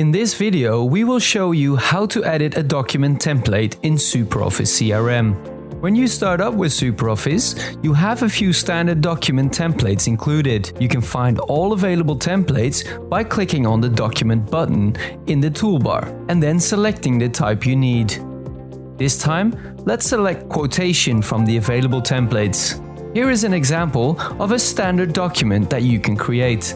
In this video, we will show you how to edit a document template in SuperOffice CRM. When you start up with SuperOffice, you have a few standard document templates included. You can find all available templates by clicking on the document button in the toolbar and then selecting the type you need. This time, let's select quotation from the available templates. Here is an example of a standard document that you can create.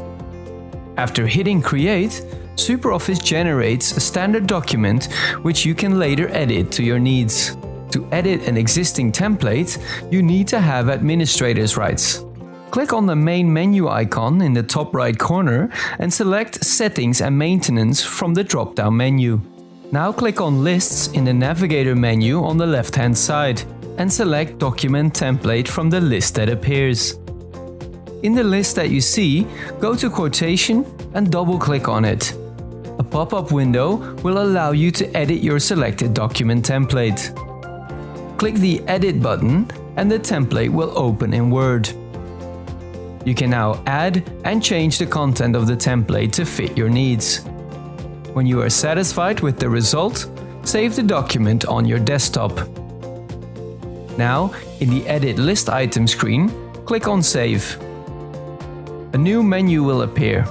After hitting create, SuperOffice generates a standard document which you can later edit to your needs. To edit an existing template, you need to have administrator's rights. Click on the main menu icon in the top right corner and select Settings and Maintenance from the drop-down menu. Now click on Lists in the Navigator menu on the left-hand side and select Document Template from the list that appears. In the list that you see, go to Quotation and double-click on it. A pop-up window will allow you to edit your selected document template. Click the Edit button and the template will open in Word. You can now add and change the content of the template to fit your needs. When you are satisfied with the result, save the document on your desktop. Now, in the Edit List item screen, click on Save. A new menu will appear.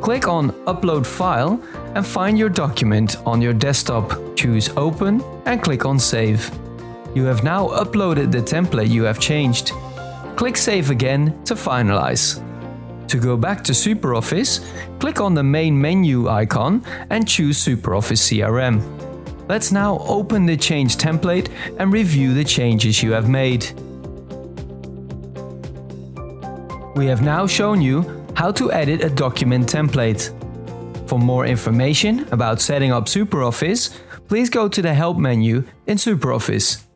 Click on Upload File and find your document on your desktop. Choose Open and click on Save. You have now uploaded the template you have changed. Click Save again to finalize. To go back to SuperOffice, click on the main menu icon and choose SuperOffice CRM. Let's now open the change template and review the changes you have made. We have now shown you how to edit a document template. For more information about setting up SuperOffice, please go to the Help menu in SuperOffice.